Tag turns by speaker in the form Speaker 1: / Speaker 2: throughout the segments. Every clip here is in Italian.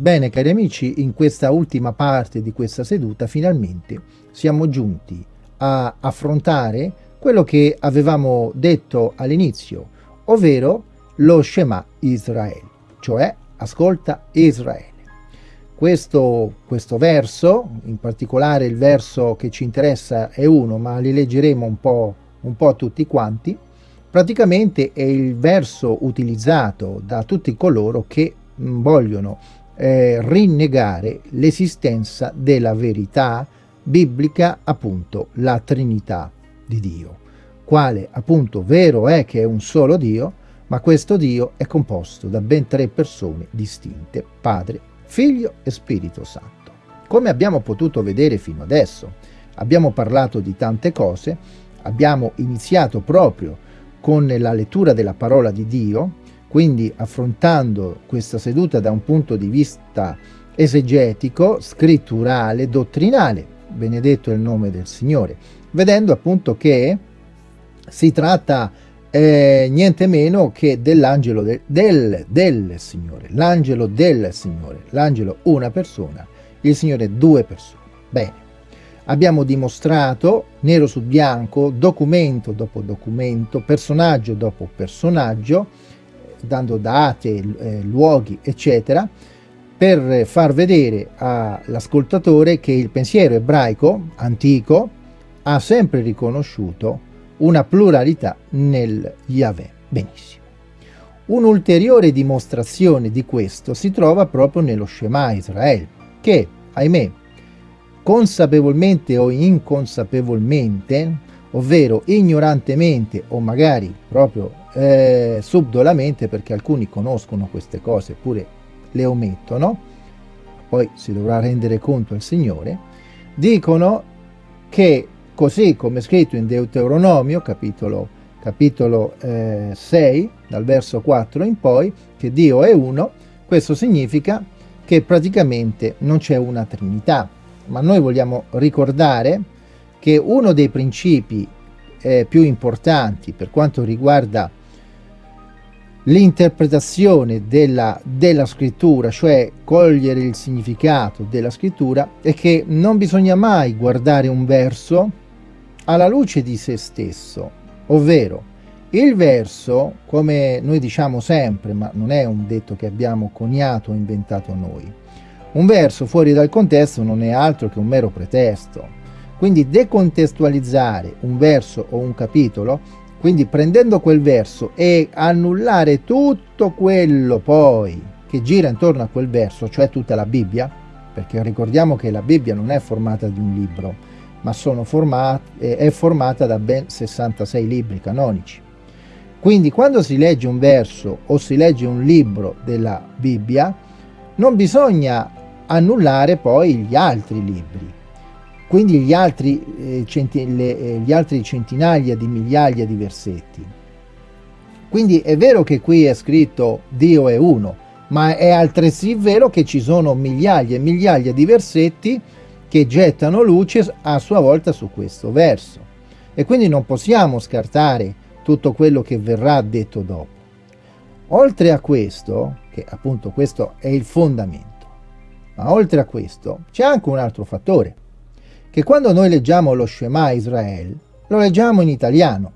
Speaker 1: Bene cari amici, in questa ultima parte di questa seduta finalmente siamo giunti a affrontare quello che avevamo detto all'inizio, ovvero lo Shema Israele, cioè ascolta Israele. Questo, questo, verso, in particolare il verso che ci interessa è uno, ma li leggeremo un po', un po' tutti quanti, praticamente è il verso utilizzato da tutti coloro che vogliono eh, rinnegare l'esistenza della verità biblica, appunto la Trinità di Dio, quale appunto vero è che è un solo Dio, ma questo Dio è composto da ben tre persone distinte, Padre, Figlio e Spirito Santo. Come abbiamo potuto vedere fino adesso, abbiamo parlato di tante cose, abbiamo iniziato proprio con la lettura della parola di Dio, quindi affrontando questa seduta da un punto di vista esegetico, scritturale, dottrinale, benedetto è il nome del Signore, vedendo appunto che si tratta eh, niente meno che dell'angelo de, del, del Signore, l'angelo del Signore, l'angelo una persona, il Signore due persone. Bene, abbiamo dimostrato nero su bianco, documento dopo documento, personaggio dopo personaggio, dando date, eh, luoghi, eccetera, per far vedere all'ascoltatore che il pensiero ebraico antico ha sempre riconosciuto una pluralità nel Yahweh. Benissimo. Un'ulteriore dimostrazione di questo si trova proprio nello Shema Israele, che, ahimè, consapevolmente o inconsapevolmente, ovvero ignorantemente o magari proprio eh, subdolamente, perché alcuni conoscono queste cose eppure le omettono, poi si dovrà rendere conto al Signore, dicono che così come scritto in Deuteronomio, capitolo, capitolo eh, 6, dal verso 4 in poi, che Dio è uno, questo significa che praticamente non c'è una Trinità, ma noi vogliamo ricordare che uno dei principi eh, più importanti per quanto riguarda l'interpretazione della, della, scrittura, cioè cogliere il significato della scrittura, è che non bisogna mai guardare un verso alla luce di se stesso, ovvero il verso, come noi diciamo sempre, ma non è un detto che abbiamo coniato o inventato noi, un verso fuori dal contesto non è altro che un mero pretesto. Quindi decontestualizzare un verso o un capitolo quindi prendendo quel verso e annullare tutto quello poi che gira intorno a quel verso, cioè tutta la Bibbia, perché ricordiamo che la Bibbia non è formata di un libro, ma formati, è formata da ben 66 libri canonici. Quindi quando si legge un verso o si legge un libro della Bibbia, non bisogna annullare poi gli altri libri, quindi gli altri, eh, le, eh, gli altri centinaia di migliaia di versetti. Quindi è vero che qui è scritto Dio è uno, ma è altresì vero che ci sono migliaia e migliaia di versetti che gettano luce a sua volta su questo verso. E quindi non possiamo scartare tutto quello che verrà detto dopo. Oltre a questo, che appunto questo è il fondamento, ma oltre a questo c'è anche un altro fattore che quando noi leggiamo lo Shema Israel, lo leggiamo in italiano,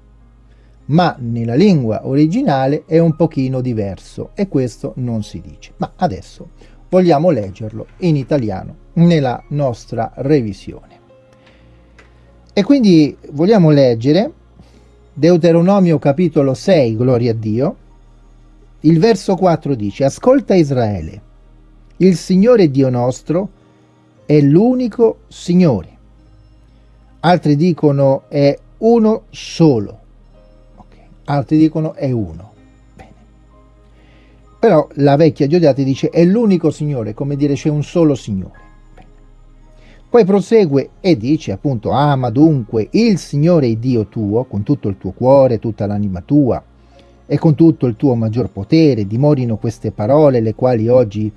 Speaker 1: ma nella lingua originale è un pochino diverso e questo non si dice. Ma adesso vogliamo leggerlo in italiano nella nostra revisione. E quindi vogliamo leggere Deuteronomio capitolo 6, gloria a Dio, il verso 4 dice, Ascolta Israele, il Signore Dio nostro è l'unico Signore altri dicono è uno solo, okay. altri dicono è uno. Bene. Però la vecchia Giudiate dice è l'unico Signore, come dire c'è un solo Signore. Bene. Poi prosegue e dice appunto ama dunque il Signore Dio tuo con tutto il tuo cuore, tutta l'anima tua e con tutto il tuo maggior potere, dimorino queste parole le quali oggi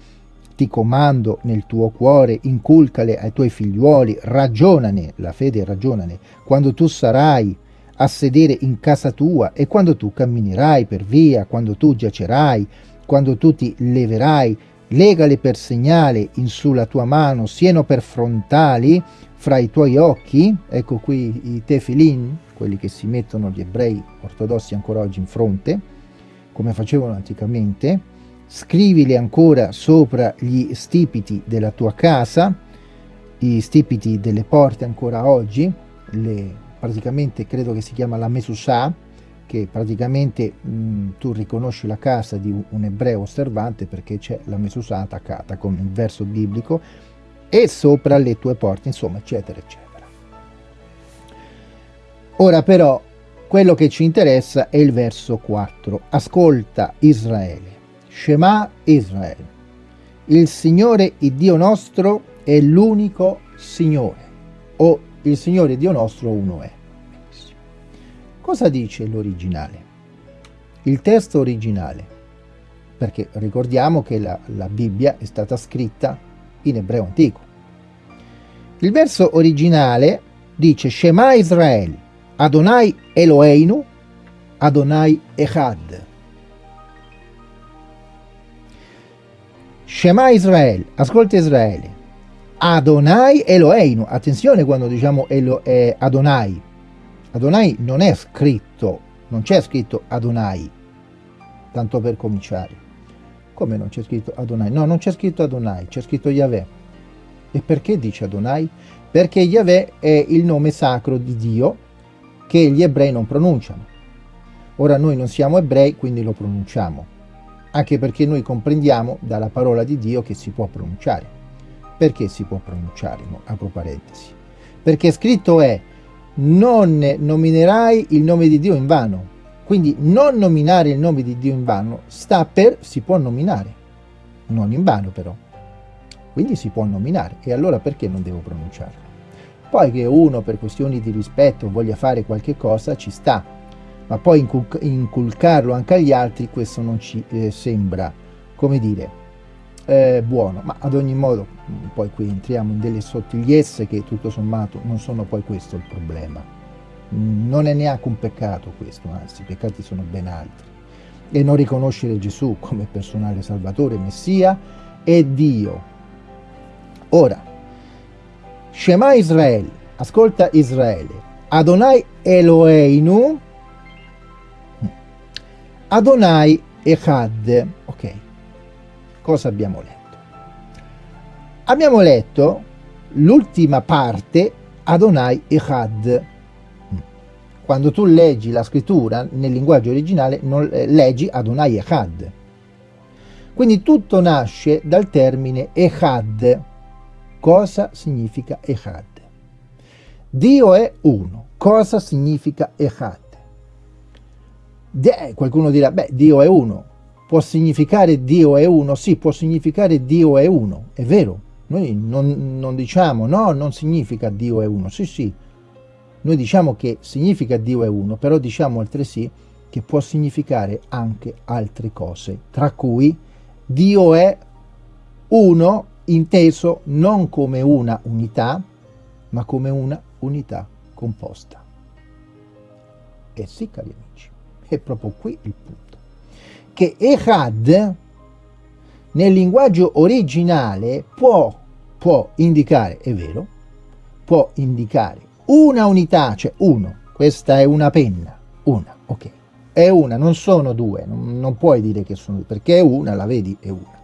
Speaker 1: ti comando nel tuo cuore, inculcale ai tuoi figliuoli, ragionane, la fede ragionane, quando tu sarai a sedere in casa tua e quando tu camminerai per via, quando tu giacerai, quando tu ti leverai, legale per segnale in sulla tua mano, siano per frontali fra i tuoi occhi, ecco qui i tefilin, quelli che si mettono gli ebrei ortodossi ancora oggi in fronte, come facevano anticamente, scrivili ancora sopra gli stipiti della tua casa, i stipiti delle porte ancora oggi, le, praticamente credo che si chiama la Mesusà, che praticamente mh, tu riconosci la casa di un ebreo osservante perché c'è la Mesusà attaccata con il verso biblico e sopra le tue porte, insomma, eccetera, eccetera. Ora però quello che ci interessa è il verso 4. Ascolta Israele, Shema Israele. Il Signore, il Dio nostro, è l'unico Signore, o il Signore Dio nostro uno è. Cosa dice l'originale? Il testo originale, perché ricordiamo che la, la Bibbia è stata scritta in ebreo antico. Il verso originale dice Shema Israele, Adonai Eloheinu, Adonai Echad. Shema Israel, ascolta Israele. Adonai Eloheinu, attenzione quando diciamo Elo, eh, Adonai. Adonai non è scritto, non c'è scritto Adonai, tanto per cominciare. Come non c'è scritto Adonai? No, non c'è scritto Adonai, c'è scritto Yahweh. E perché dice Adonai? Perché Yahweh è il nome sacro di Dio che gli ebrei non pronunciano. Ora noi non siamo ebrei, quindi lo pronunciamo, anche perché noi comprendiamo dalla parola di Dio che si può pronunciare. Perché si può pronunciare? Apro parentesi. Perché scritto è non nominerai il nome di Dio in vano. Quindi non nominare il nome di Dio in vano sta per si può nominare, non in vano però. Quindi si può nominare e allora perché non devo pronunciarlo? Poi che uno per questioni di rispetto voglia fare qualche cosa ci sta, ma poi inculc inculcarlo anche agli altri questo non ci eh, sembra, come dire, eh, buono. Ma ad ogni modo mm, poi qui entriamo in delle sottigliezze che tutto sommato non sono poi questo il problema. Mm, non è neanche un peccato questo, anzi i peccati sono ben altri. E non riconoscere Gesù come personale salvatore, messia e Dio. Ora, Shema Israel, ascolta Israele, Adonai Eloheinu, Adonai Echad. Ok, cosa abbiamo letto? Abbiamo letto l'ultima parte Adonai Echad. Quando tu leggi la scrittura nel linguaggio originale non eh, leggi Adonai Echad. Quindi tutto nasce dal termine Echad, Cosa significa Echad? Dio è uno. Cosa significa Echad? Qualcuno dirà, beh, Dio è uno. Può significare Dio è uno? Sì, può significare Dio è uno. È vero. Noi non, non diciamo, no, non significa Dio è uno. Sì, sì. Noi diciamo che significa Dio è uno, però diciamo altresì che può significare anche altre cose, tra cui Dio è uno inteso non come una unità, ma come una unità composta. E sì, cari amici, è proprio qui il punto. Che Echad, nel linguaggio originale, può, può indicare, è vero, può indicare una unità, cioè uno, questa è una penna, una, ok, è una, non sono due, non, non puoi dire che sono due, perché è una, la vedi, è una.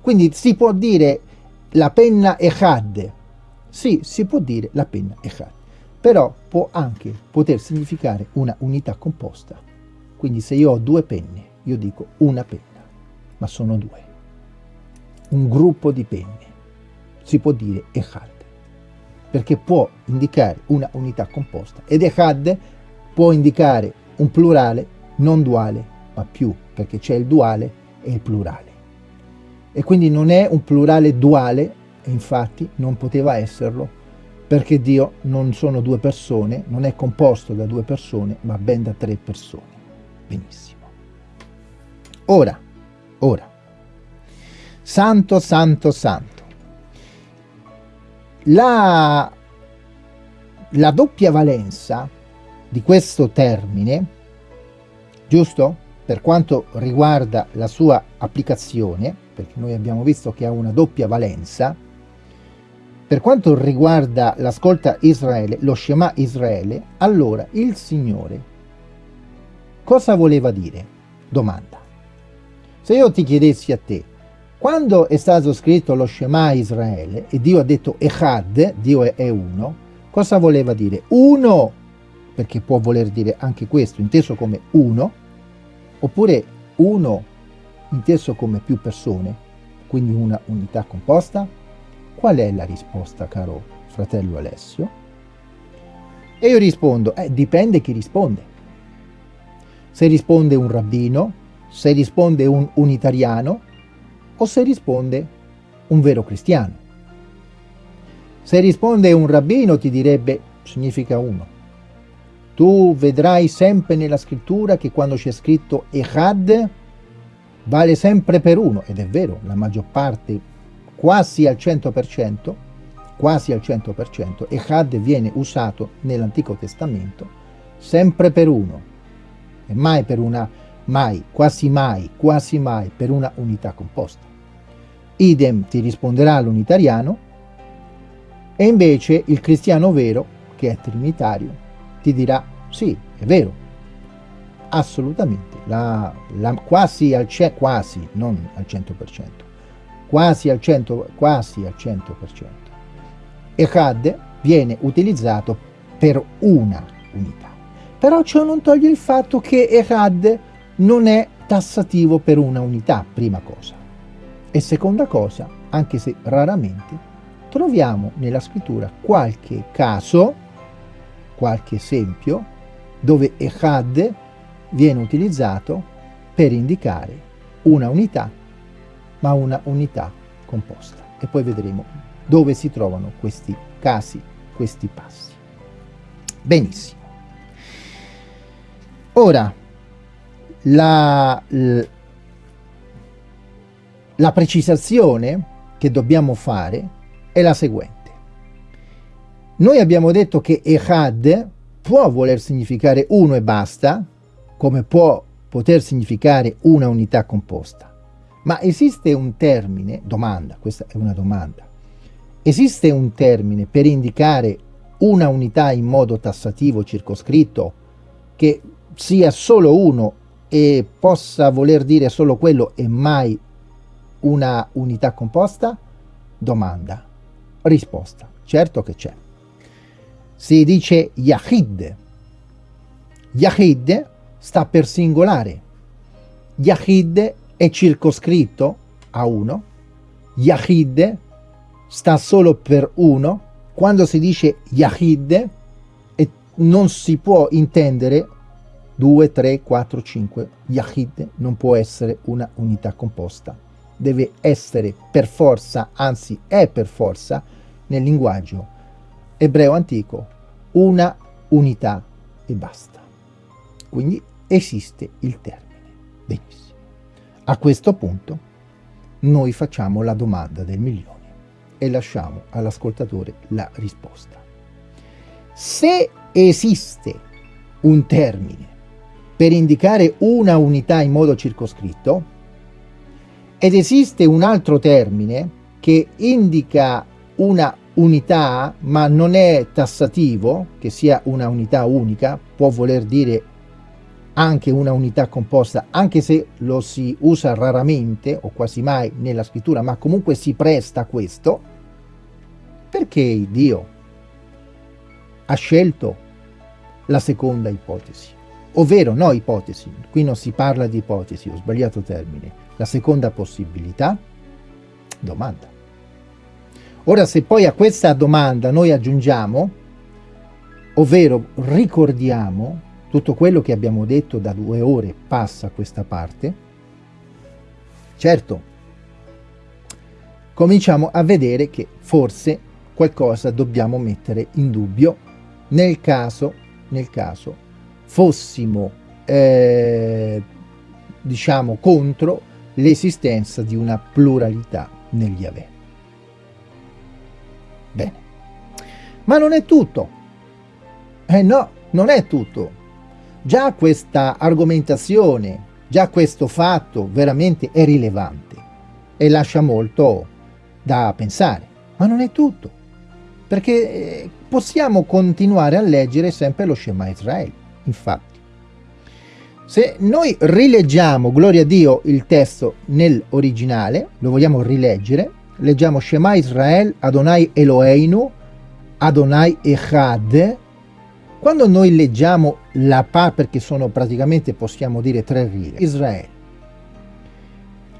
Speaker 1: Quindi si può dire la penna Echad. Sì, si può dire la penna Echad. Però può anche poter significare una unità composta. Quindi se io ho due penne, io dico una penna, ma sono due. Un gruppo di penne. Si può dire Echad. Perché può indicare una unità composta. Ed Echad può indicare un plurale non duale, ma più, perché c'è il duale e il plurale e quindi non è un plurale duale, e infatti non poteva esserlo, perché Dio non sono due persone, non è composto da due persone, ma ben da tre persone. Benissimo. Ora, ora, santo, santo, santo. La, la doppia valenza di questo termine, giusto? Per quanto riguarda la sua applicazione, perché noi abbiamo visto che ha una doppia valenza, per quanto riguarda l'ascolta Israele, lo Shema Israele, allora il Signore cosa voleva dire? Domanda. Se io ti chiedessi a te, quando è stato scritto lo Shema Israele e Dio ha detto Echad, Dio è uno, cosa voleva dire? Uno, perché può voler dire anche questo, inteso come uno, oppure uno inteso come più persone, quindi una unità composta? Qual è la risposta, caro fratello Alessio? E io rispondo, eh, dipende chi risponde. Se risponde un rabbino, se risponde un unitariano, o se risponde un vero cristiano. Se risponde un rabbino ti direbbe significa uno. Tu vedrai sempre nella scrittura che quando c'è scritto Echad vale sempre per uno, ed è vero, la maggior parte, quasi al 100%, quasi al 100%, Echad viene usato nell'Antico Testamento sempre per uno, e mai per una, mai, quasi mai, quasi mai per una unità composta idem ti risponderà l'unitariano, e invece il cristiano vero, che è trinitario, ti dirà sì, è vero, assolutamente, la, la, quasi al c'è quasi, non al 100%, quasi al 100%, quasi al 100%. Echad viene utilizzato per una unità. Però ciò non toglie il fatto che Echad non è tassativo per una unità, prima cosa. E seconda cosa, anche se raramente, troviamo nella scrittura qualche caso, qualche esempio, dove Echad viene utilizzato per indicare una unità, ma una unità composta. E poi vedremo dove si trovano questi casi, questi passi. Benissimo. Ora, la, la precisazione che dobbiamo fare è la seguente. Noi abbiamo detto che Echad può voler significare uno e basta, come può poter significare una unità composta. Ma esiste un termine, domanda, questa è una domanda, esiste un termine per indicare una unità in modo tassativo circoscritto che sia solo uno e possa voler dire solo quello e mai una unità composta? Domanda. Risposta. Certo che c'è. Si dice Yahid. Yahid sta per singolare. Yahid è circoscritto a uno. Yahid sta solo per uno. Quando si dice Yahid non si può intendere 2, 3, 4, 5. Yahid non può essere una unità composta deve essere per forza, anzi è per forza, nel linguaggio ebreo antico, una unità e basta. Quindi esiste il termine. Benissimo. A questo punto noi facciamo la domanda del milione e lasciamo all'ascoltatore la risposta. Se esiste un termine per indicare una unità in modo circoscritto, ed esiste un altro termine che indica una unità ma non è tassativo, che sia una unità unica, può voler dire anche una unità composta, anche se lo si usa raramente o quasi mai nella scrittura, ma comunque si presta a questo, perché Dio ha scelto la seconda ipotesi, ovvero no ipotesi, qui non si parla di ipotesi, ho sbagliato termine, la seconda possibilità? Domanda. Ora se poi a questa domanda noi aggiungiamo, ovvero ricordiamo tutto quello che abbiamo detto da due ore passa questa parte, certo, cominciamo a vedere che forse qualcosa dobbiamo mettere in dubbio nel caso, nel caso fossimo, eh, diciamo, contro l'esistenza di una pluralità negli Yahweh. Bene, ma non è tutto. Eh no, non è tutto. Già questa argomentazione, già questo fatto veramente è rilevante. e lascia molto da pensare. Ma non è tutto, perché eh, possiamo continuare a leggere sempre lo Shema Israele. Infatti, se noi rileggiamo, gloria a Dio, il testo nell'originale, lo vogliamo rileggere, leggiamo Shema Israel, Adonai Eloheinu, Adonai Echad, quando noi leggiamo la Pa, perché sono praticamente, possiamo dire, tre righe, Israele,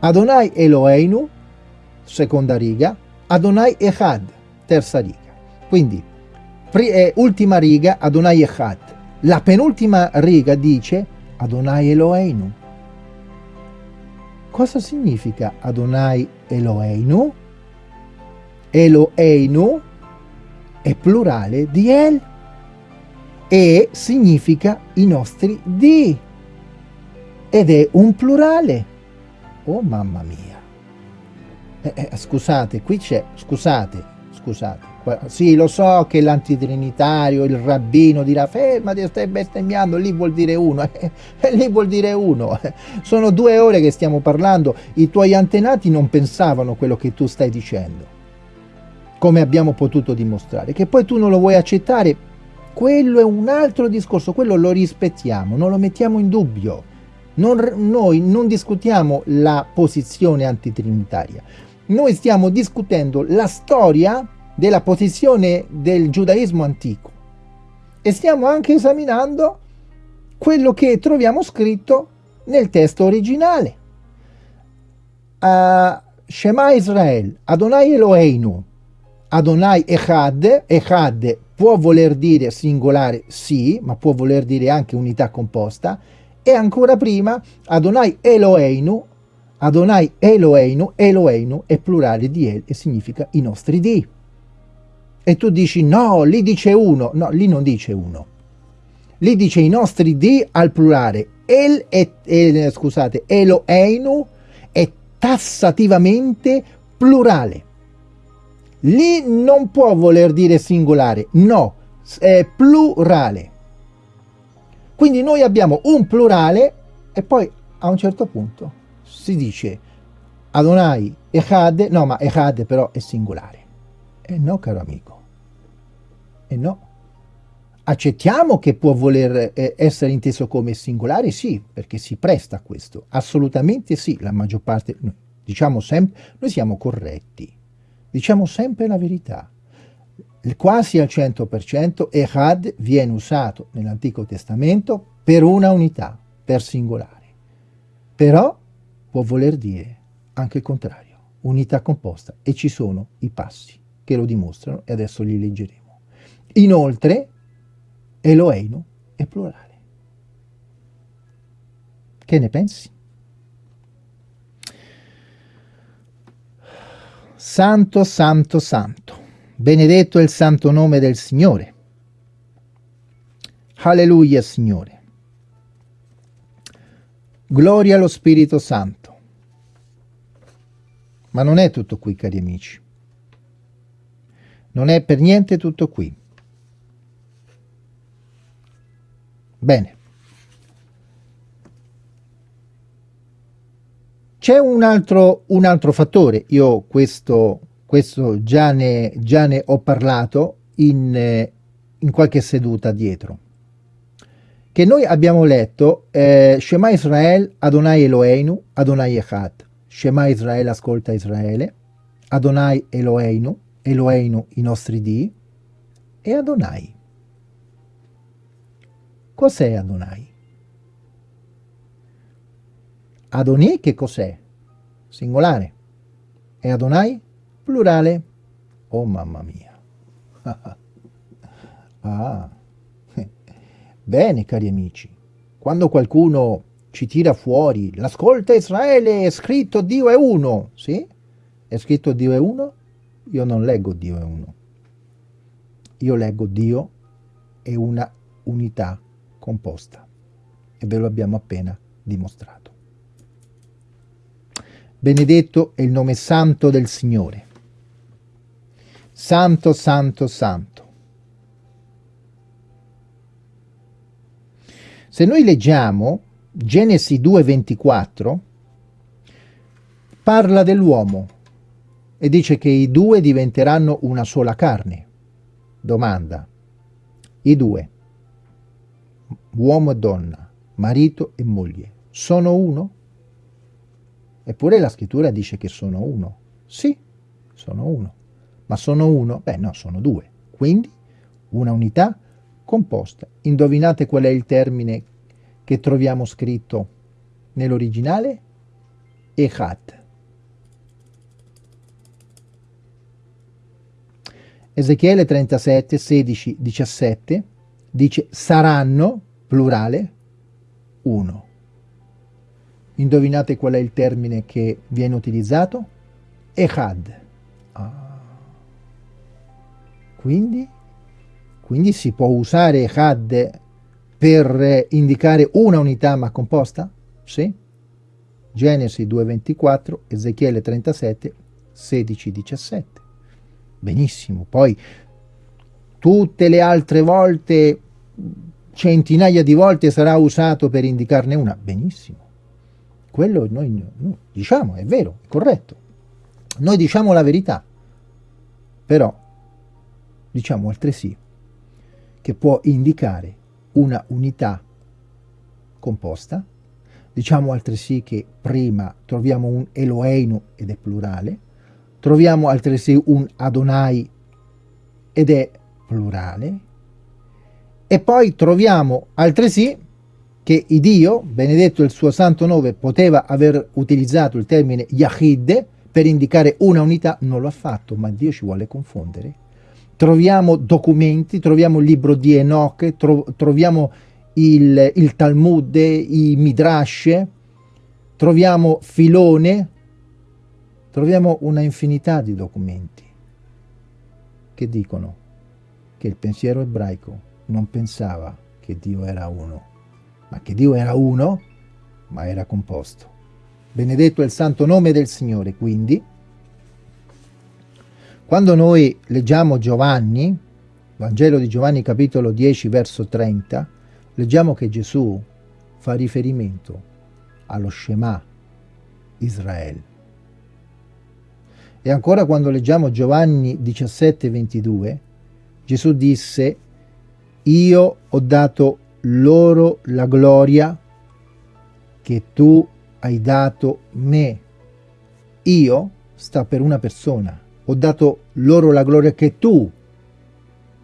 Speaker 1: Adonai Eloheinu, seconda riga, Adonai Echad, terza riga. Quindi, eh, ultima riga, Adonai Echad. La penultima riga dice Adonai Eloheinu. Cosa significa Adonai Eloheinu? Eloheinu è plurale di El e significa i nostri di ed è un plurale. Oh mamma mia. Eh, eh, scusate, qui c'è, scusate, scusate. Sì, lo so che l'antitrinitario, il rabbino dirà fermati, stai bestemmiando, lì vuol dire uno, eh, eh, lì vuol dire uno. Sono due ore che stiamo parlando, i tuoi antenati non pensavano quello che tu stai dicendo come abbiamo potuto dimostrare. Che poi tu non lo vuoi accettare, quello è un altro discorso, quello lo rispettiamo, non lo mettiamo in dubbio. Non, noi non discutiamo la posizione antitrinitaria, noi stiamo discutendo la storia della posizione del giudaismo antico e stiamo anche esaminando quello che troviamo scritto nel testo originale. Uh, Shema Israel, Adonai Eloheinu, Adonai Echad, Echad può voler dire singolare sì, ma può voler dire anche unità composta, e ancora prima Adonai Eloheinu, Adonai Eloheinu, Eloheinu è plurale di El e significa i nostri di. E tu dici no, lì dice uno, no, lì non dice uno. Lì dice i nostri di al plurale. El è, eh, scusate, Eloheinu è tassativamente plurale. Lì non può voler dire singolare, no, è plurale. Quindi noi abbiamo un plurale e poi a un certo punto si dice Adonai Echad, no ma Echad però è singolare. E no caro amico, e no. Accettiamo che può voler eh, essere inteso come singolare? Sì, perché si presta a questo. Assolutamente sì, la maggior parte, diciamo sempre, noi siamo corretti Diciamo sempre la verità. Quasi al 100% Echad viene usato nell'Antico Testamento per una unità, per singolare. Però può voler dire anche il contrario, unità composta, e ci sono i passi che lo dimostrano e adesso li leggeremo. Inoltre, Eloheinu è plurale. Che ne pensi? Santo, santo, santo. Benedetto è il santo nome del Signore. Alleluia, Signore. Gloria allo Spirito Santo. Ma non è tutto qui, cari amici. Non è per niente tutto qui. Bene. C'è un altro, un altro fattore, io questo, questo già, ne, già ne ho parlato in, in qualche seduta dietro, che noi abbiamo letto eh, Shema Israel, Adonai Eloheinu, Adonai Echad. Shema Israel ascolta Israele, Adonai Eloheinu, Eloheinu i nostri di, e Adonai. Cos'è Adonai? Adonai che cos'è? Singolare. E Adonai? Plurale. Oh mamma mia. ah. Bene cari amici, quando qualcuno ci tira fuori l'ascolta Israele è scritto Dio è uno, sì? È scritto Dio è uno? Io non leggo Dio è uno. Io leggo Dio è una unità composta e ve lo abbiamo appena dimostrato. Benedetto è il nome santo del Signore. Santo, santo, santo. Se noi leggiamo Genesi 2,24, parla dell'uomo e dice che i due diventeranno una sola carne. Domanda, i due, uomo e donna, marito e moglie, sono uno? Eppure la scrittura dice che sono uno. Sì, sono uno. Ma sono uno? Beh no, sono due. Quindi una unità composta. Indovinate qual è il termine che troviamo scritto nell'originale? Echad. Ezechiele 37, 16, 17 dice saranno, plurale, uno. Indovinate qual è il termine che viene utilizzato? Echad. Ah. Quindi, quindi si può usare Echad per indicare una unità ma composta? Sì. Genesi 2.24, Ezechiele 37, 16, 17 benissimo, poi tutte le altre volte, centinaia di volte sarà usato per indicarne una, benissimo. Quello noi, noi diciamo, è vero, è corretto. Noi diciamo la verità, però diciamo altresì che può indicare una unità composta, diciamo altresì che prima troviamo un Eloheinu ed è plurale, Troviamo altresì un Adonai ed è plurale. E poi troviamo altresì che Dio, benedetto il suo santo nome, poteva aver utilizzato il termine Yahid per indicare una unità, non lo ha fatto, ma Dio ci vuole confondere. Troviamo documenti, troviamo il libro di Enoch, tro troviamo il, il Talmud, i Midrash, troviamo Filone, troviamo una infinità di documenti che dicono che il pensiero ebraico non pensava che Dio era uno, ma che Dio era uno, ma era composto. Benedetto è il santo nome del Signore, quindi, quando noi leggiamo Giovanni, Vangelo di Giovanni capitolo 10 verso 30, leggiamo che Gesù fa riferimento allo Shema Israele. E ancora quando leggiamo Giovanni 17, 22, Gesù disse, io ho dato loro la gloria che tu hai dato me. Io sta per una persona. Ho dato loro la gloria che tu,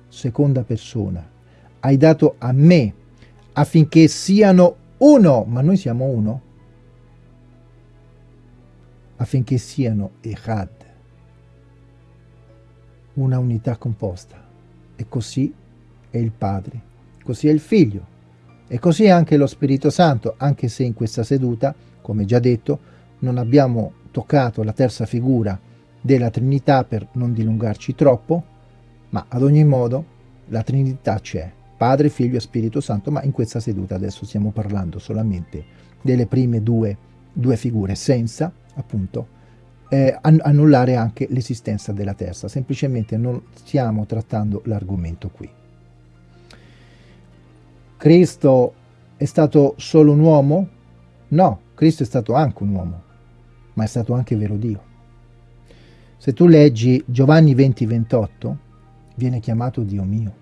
Speaker 1: seconda persona, hai dato a me affinché siano uno, ma noi siamo uno, affinché siano Echad una unità composta. E così è il Padre, così è il Figlio, e così anche lo Spirito Santo, anche se in questa seduta, come già detto, non abbiamo toccato la terza figura della Trinità per non dilungarci troppo, ma ad ogni modo la Trinità c'è, Padre, Figlio e Spirito Santo, ma in questa seduta adesso stiamo parlando solamente delle prime due, due figure, senza appunto eh, annullare anche l'esistenza della terza, semplicemente non stiamo trattando l'argomento qui. Cristo è stato solo un uomo? No, Cristo è stato anche un uomo, ma è stato anche vero Dio. Se tu leggi Giovanni 20, 28, viene chiamato Dio mio.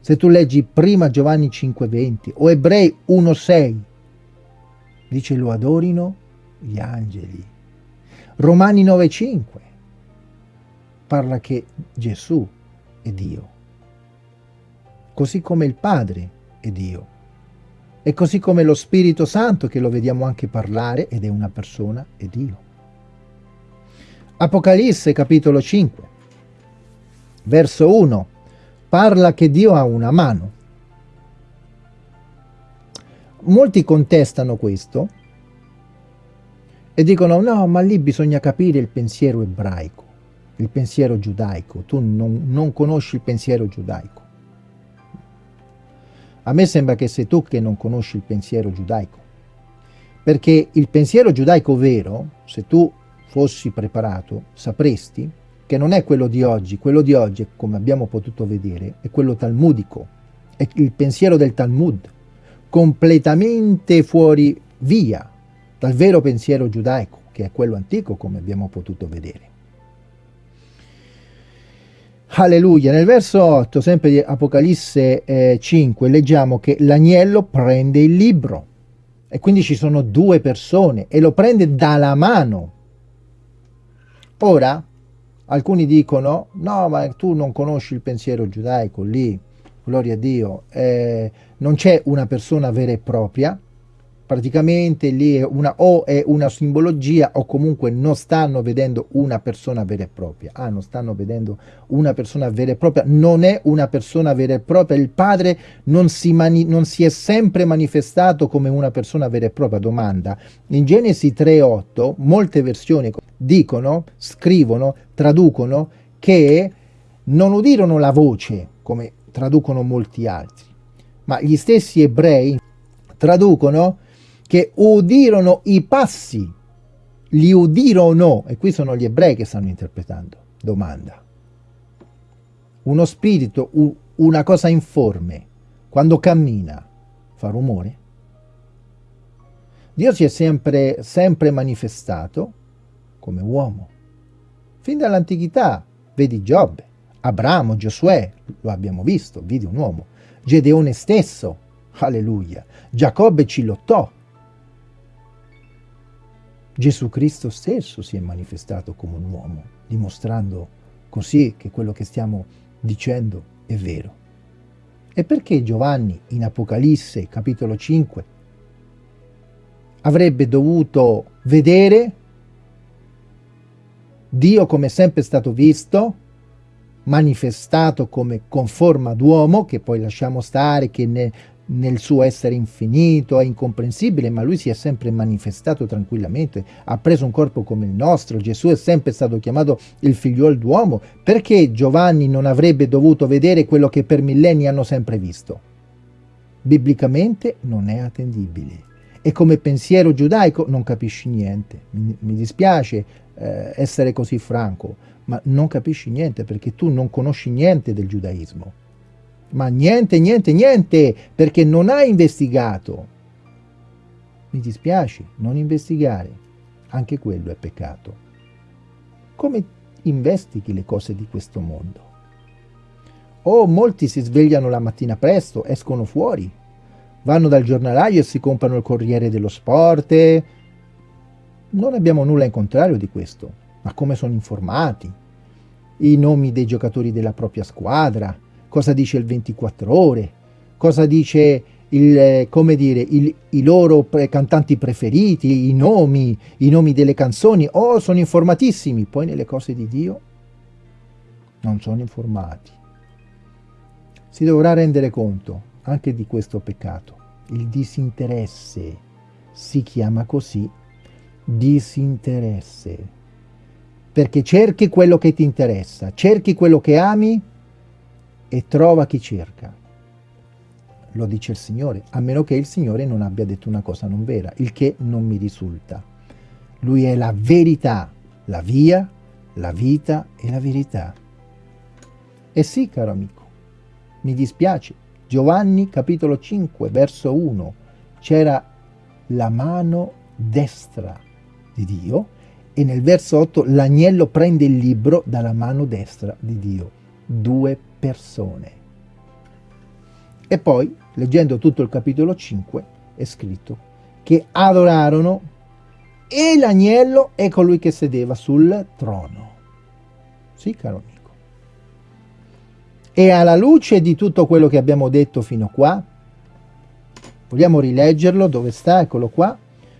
Speaker 1: Se tu leggi prima Giovanni 5, 20 o Ebrei 1, 6, dice lo adorino gli angeli. Romani 9,5 parla che Gesù è Dio, così come il Padre è Dio, e così come lo Spirito Santo, che lo vediamo anche parlare, ed è una persona, è Dio. Apocalisse capitolo 5, verso 1, parla che Dio ha una mano. Molti contestano questo, e dicono no, ma lì bisogna capire il pensiero ebraico, il pensiero giudaico, tu non, non conosci il pensiero giudaico. A me sembra che sei tu che non conosci il pensiero giudaico, perché il pensiero giudaico vero, se tu fossi preparato, sapresti che non è quello di oggi, quello di oggi, come abbiamo potuto vedere, è quello talmudico, è il pensiero del Talmud, completamente fuori via dal vero pensiero giudaico. che è quello antico come abbiamo potuto vedere. Alleluia, nel verso 8, sempre di Apocalisse eh, 5, leggiamo che l'agnello prende il libro. E quindi ci sono due persone e lo prende dalla mano. Ora, alcuni dicono, no, ma tu non conosci il pensiero giudaico, lì, gloria a Dio, eh, non c'è una persona vera e propria, praticamente lì è una, o è una simbologia o comunque non stanno vedendo una persona vera e propria. Ah, non stanno vedendo una persona vera e propria, non è una persona vera e propria, il padre non si, non si è sempre manifestato come una persona vera e propria. Domanda, in Genesi 3.8 molte versioni dicono, scrivono, traducono che non udirono la voce, come traducono molti altri, ma gli stessi ebrei traducono che udirono i passi, li udirono, e qui sono gli ebrei che stanno interpretando, domanda. Uno spirito, una cosa informe, quando cammina, fa rumore? Dio si è sempre, sempre manifestato come uomo. Fin dall'antichità, vedi Giobbe, Abramo, Giosuè, lo abbiamo visto, vidi un uomo. Gedeone stesso, alleluia. Giacobbe ci lottò, Gesù Cristo stesso si è manifestato come un uomo, dimostrando così che quello che stiamo dicendo è vero. E perché Giovanni in Apocalisse capitolo 5 avrebbe dovuto vedere Dio come è sempre stato visto, manifestato come con forma d'uomo, che poi lasciamo stare, che ne, nel suo essere infinito, è incomprensibile, ma lui si è sempre manifestato tranquillamente, ha preso un corpo come il nostro, Gesù è sempre stato chiamato il figliuolo d'uomo, perché Giovanni non avrebbe dovuto vedere quello che per millenni hanno sempre visto? Biblicamente non è attendibile. E come pensiero giudaico non capisci niente, mi, mi dispiace eh, essere così franco, ma non capisci niente perché tu non conosci niente del giudaismo ma niente, niente, niente, perché non hai investigato. Mi dispiace, non investigare, anche quello è peccato. Come investighi le cose di questo mondo? Oh, molti si svegliano la mattina presto, escono fuori, vanno dal giornalaio e si comprano il Corriere dello Sport. Non abbiamo nulla in contrario di questo, ma come sono informati? I nomi dei giocatori della propria squadra, cosa dice il 24 ore, cosa dice il, come dire, il, i loro pre cantanti preferiti, i nomi, i nomi delle canzoni, oh sono informatissimi, poi nelle cose di Dio non sono informati. Si dovrà rendere conto anche di questo peccato, il disinteresse, si chiama così, disinteresse, perché cerchi quello che ti interessa, cerchi quello che ami e trova chi cerca. Lo dice il Signore, a meno che il Signore non abbia detto una cosa non vera, il che non mi risulta. Lui è la verità, la via, la vita e la verità. E sì, caro amico, mi dispiace, Giovanni capitolo 5, verso 1, c'era la mano destra di Dio e nel verso 8 l'agnello prende il libro dalla mano destra di Dio. Due persone. E poi, leggendo tutto il capitolo 5, è scritto che adorarono e l'agnello è colui che sedeva sul trono. Sì, caro amico. E alla luce di tutto quello che abbiamo detto fino qua, vogliamo rileggerlo, dove sta? Eccolo qua.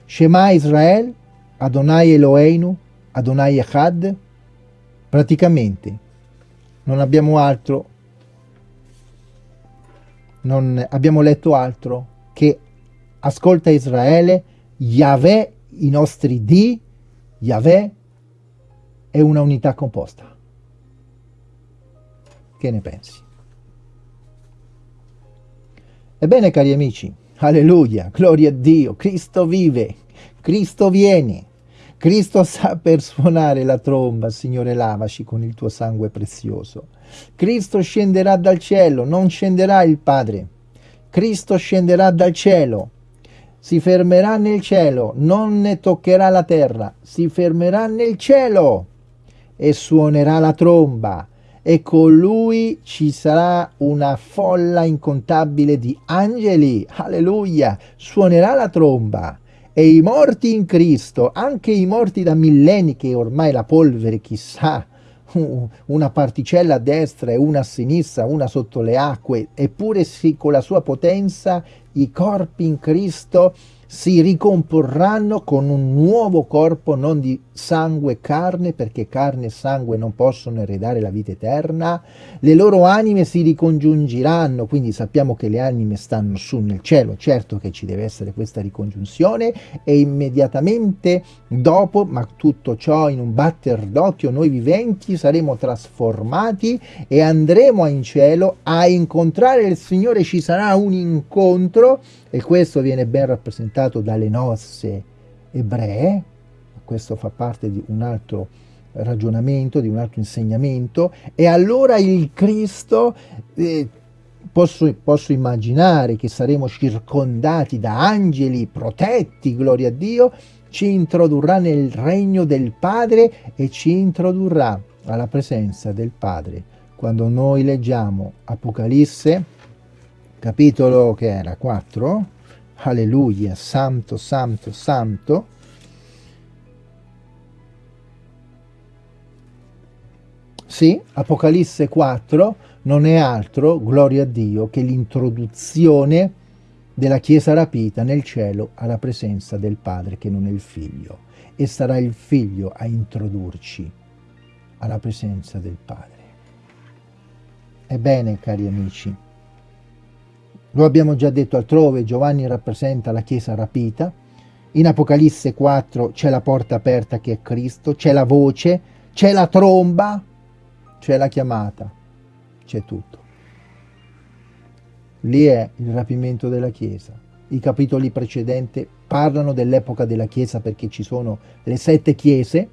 Speaker 1: Shema Israel, Adonai Eloheinu, Adonai Echad. Praticamente non abbiamo altro, non abbiamo letto altro che ascolta Israele, Yahweh, i nostri di, Yahweh è una unità composta. Che ne pensi? Ebbene cari amici, alleluia, gloria a Dio, Cristo vive, Cristo viene. Cristo sa per suonare la tromba, Signore lavaci con il tuo sangue prezioso. Cristo scenderà dal cielo, non scenderà il Padre. Cristo scenderà dal cielo. si fermerà nel cielo, non ne toccherà la terra, si fermerà nel cielo e suonerà la tromba e con lui ci sarà una folla incontabile di angeli, alleluia, suonerà la tromba e i morti in Cristo, anche i morti da millenni che ormai la polvere chissà, una particella a destra e una a sinistra, una sotto le acque, eppure sì, con la sua potenza i corpi in Cristo si ricomporranno con un nuovo corpo non di sangue e carne, perché carne e sangue non possono eredare la vita eterna, le loro anime si ricongiungeranno, quindi sappiamo che le anime stanno su nel cielo, certo che ci deve essere questa ricongiunzione, e immediatamente dopo, ma tutto ciò in un batter d'occhio, noi viventi saremo trasformati e andremo in cielo a incontrare il Signore, ci sarà un incontro, e questo viene ben rappresentato dalle nozze ebree, questo fa parte di un altro ragionamento, di un altro insegnamento, e allora il Cristo, eh, posso, posso immaginare che saremo circondati da angeli protetti, gloria a Dio, ci introdurrà nel regno del Padre e ci introdurrà alla presenza del Padre. Quando noi leggiamo Apocalisse, capitolo che era 4 alleluia santo santo santo sì apocalisse 4 non è altro gloria a dio che l'introduzione della chiesa rapita nel cielo alla presenza del padre che non è il figlio e sarà il figlio a introdurci alla presenza del padre. Ebbene cari amici lo abbiamo già detto altrove, Giovanni rappresenta la Chiesa rapita, in Apocalisse 4 c'è la porta aperta che è Cristo, c'è la voce, c'è la tromba, c'è la chiamata, c'è tutto. Lì è il rapimento della Chiesa. I capitoli precedenti parlano dell'epoca della Chiesa perché ci sono le sette Chiese,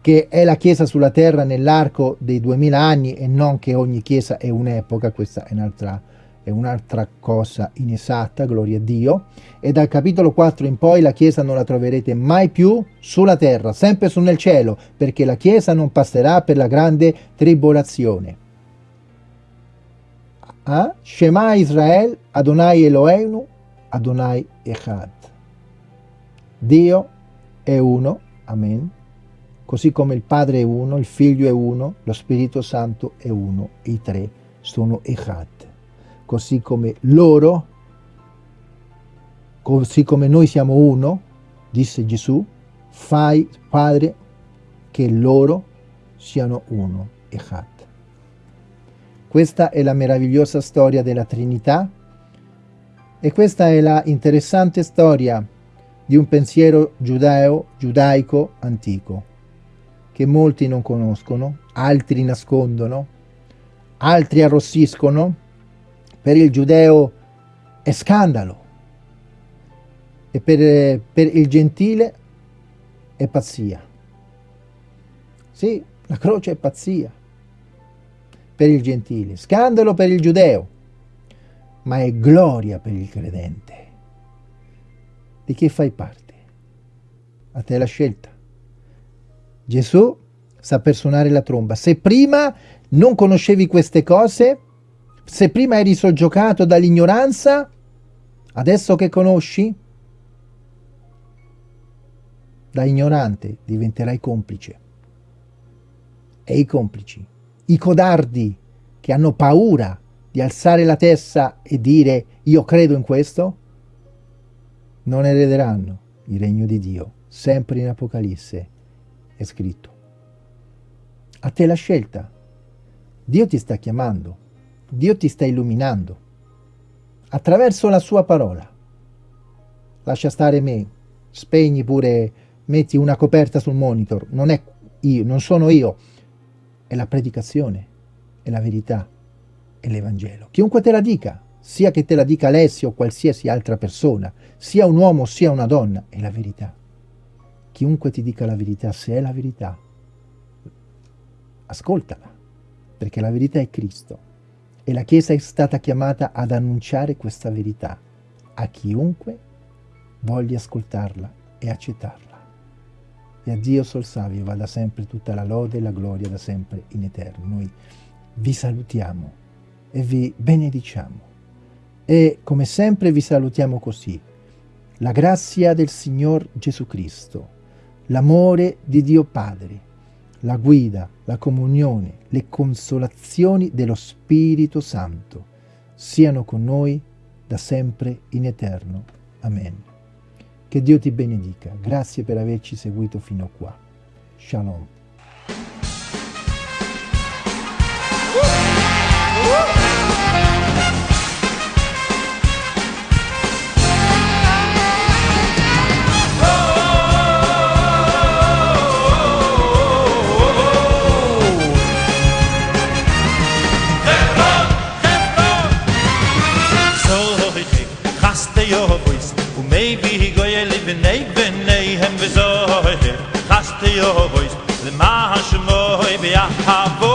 Speaker 1: che è la Chiesa sulla terra nell'arco dei duemila anni e non che ogni Chiesa è un'epoca, questa è un'altra è un'altra cosa inesatta, gloria a Dio, e dal capitolo 4 in poi la Chiesa non la troverete mai più sulla terra, sempre su nel cielo, perché la Chiesa non passerà per la grande tribolazione. Ah? Shema Israel, Adonai Eloheinu, Adonai Echad. Dio è uno, amen, così come il Padre è uno, il Figlio è uno, lo Spirito Santo è uno, i tre sono Echad così come loro, così come noi siamo uno, disse Gesù, fai, Padre, che loro siano uno, Echad. Questa è la meravigliosa storia della Trinità e questa è la interessante storia di un pensiero giudeo, giudaico antico, che molti non conoscono, altri nascondono, altri arrossiscono, per il giudeo è scandalo e per, per il gentile è pazzia. Sì, la croce è pazzia per il gentile, scandalo per il giudeo, ma è gloria per il credente. Di chi fai parte? A te la scelta. Gesù sa per suonare la tromba. Se prima non conoscevi queste cose, se prima eri soggiogato dall'ignoranza, adesso che conosci, da ignorante diventerai complice. E i complici, i codardi che hanno paura di alzare la testa e dire io credo in questo, non erederanno il regno di Dio. Sempre in Apocalisse è scritto. A te la scelta. Dio ti sta chiamando. Dio ti sta illuminando attraverso la sua parola. Lascia stare me, spegni pure, metti una coperta sul monitor, non è io, non sono io, è la predicazione, è la verità, è l'Evangelo. Chiunque te la dica, sia che te la dica Alessio o qualsiasi altra persona, sia un uomo sia una donna, è la verità. Chiunque ti dica la verità, se è la verità, ascoltala, perché la verità è Cristo e la Chiesa è stata chiamata ad annunciare questa verità a chiunque voglia ascoltarla e accettarla. E a Dio sol savio vada sempre tutta la lode e la gloria da sempre in eterno. Noi vi salutiamo e vi benediciamo. E come sempre vi salutiamo così. La grazia del Signor Gesù Cristo, l'amore di Dio Padre, la guida, la comunione, le consolazioni dello Spirito Santo siano con noi da sempre in eterno. Amen. Che Dio ti benedica. Grazie per averci seguito fino a qua. Shalom.
Speaker 2: Colombia, Havo.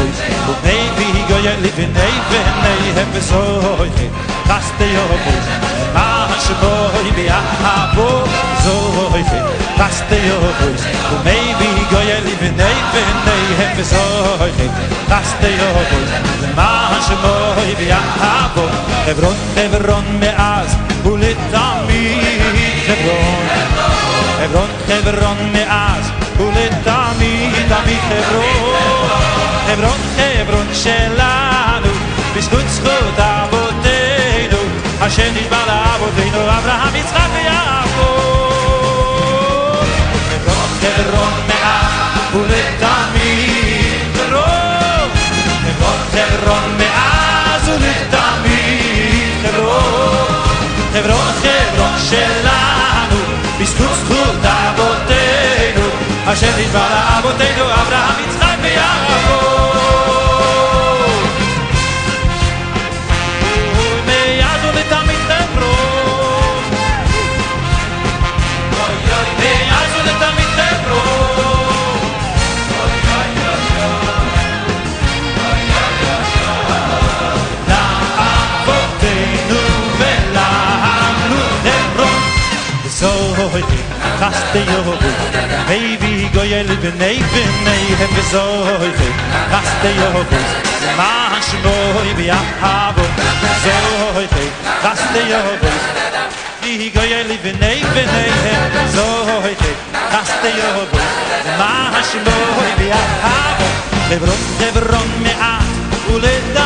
Speaker 2: ois Wo nei vi go ye li vi nei ve nei he ve so ois Kaste yo bo Ma she bo i bi a bo zo ois Kaste yo bo Wo nei vi go ye li vi nei ve nei he ve so ois Kaste yo bo Ma she bo i bi a bo. Hebron, Hebron me az Ulit ami Hebron Hebron, Hebron me az Ulit mi Dami Hebron חברון חברון שלנו בזכות זכות אבותינו השם נשבע לאבותינו אברהם יצחק ויעקב חברון חברון מאז ולתמיד חברון חברון חברון מאז ולתמיד חברון חברון חברון שלנו בזכות זכות אבותינו השם נשבע לאבותינו אברהם יצחק letzte Jahre. Hey, wie goy el bnei benei hem gezoy. Raste Jahre. Mach moi bi habo. Zoy. Raste Jahre. Wie goy el bnei bnei hem gezoy. Raste Jahre. Mach moi bi habo. Lebron, lebron me a. Ule da